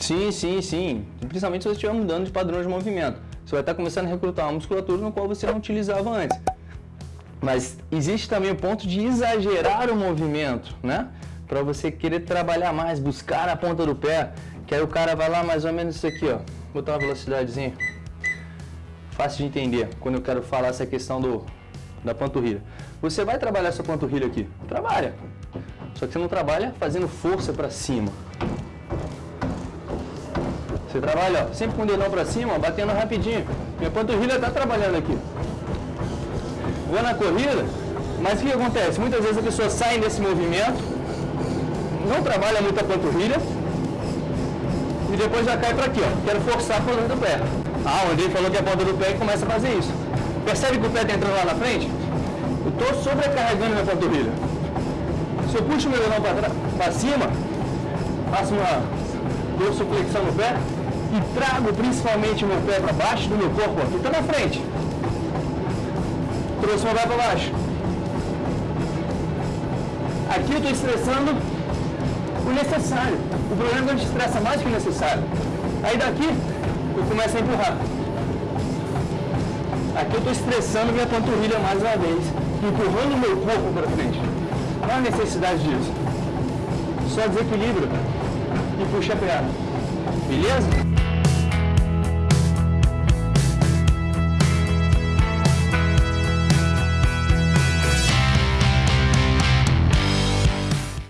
Sim, sim, sim. Principalmente se você estiver mudando de padrão de movimento. Você vai estar começando a recrutar uma musculatura no qual você não utilizava antes. Mas existe também o ponto de exagerar o movimento, né? Para você querer trabalhar mais, buscar a ponta do pé. Que aí o cara vai lá mais ou menos isso aqui, ó. Vou botar uma velocidadezinha. Fácil de entender quando eu quero falar essa questão do, da panturrilha. Você vai trabalhar essa panturrilha aqui. Trabalha. Só que você não trabalha fazendo força para cima. Você trabalha ó, sempre com o dedão para cima, ó, batendo rapidinho. Minha panturrilha está trabalhando aqui. Vou na corrida, mas o que acontece? Muitas vezes a pessoa sai desse movimento, não trabalha muito a panturrilha, e depois já cai para aqui, ó. Quero forçar a ponta do pé. Ah, o Andrei falou que é a ponta do pé e começa a fazer isso. Percebe que o pé está entrando lá na frente? Eu estou sobrecarregando minha panturrilha. Se eu puxo meu dedão para cima, faço uma dorsiflexão no pé e trago principalmente meu pé para baixo do meu corpo, aqui está na frente. Trouxe meu pé para baixo. Aqui eu estou estressando o necessário. O problema é que a gente estressa mais que o necessário. Aí daqui eu começo a empurrar. Aqui eu estou estressando minha panturrilha mais uma vez, empurrando meu corpo para frente. Não há necessidade disso. Só desequilíbrio e puxa a perna. Beleza?